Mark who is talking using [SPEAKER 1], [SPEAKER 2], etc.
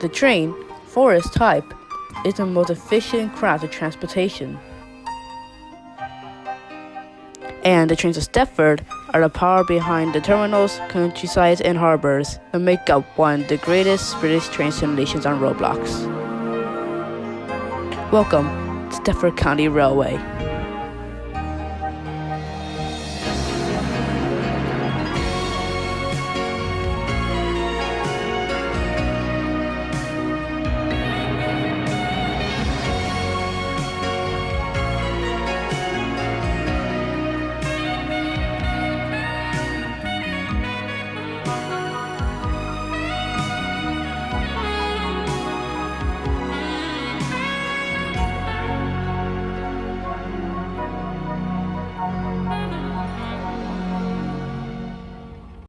[SPEAKER 1] The train, for its type, is the most efficient craft of transportation. And the trains of Stepford are the power behind the terminals, countrysides, and harbors that make up one of the greatest British train simulations on Roblox. Welcome to Stepford County Railway.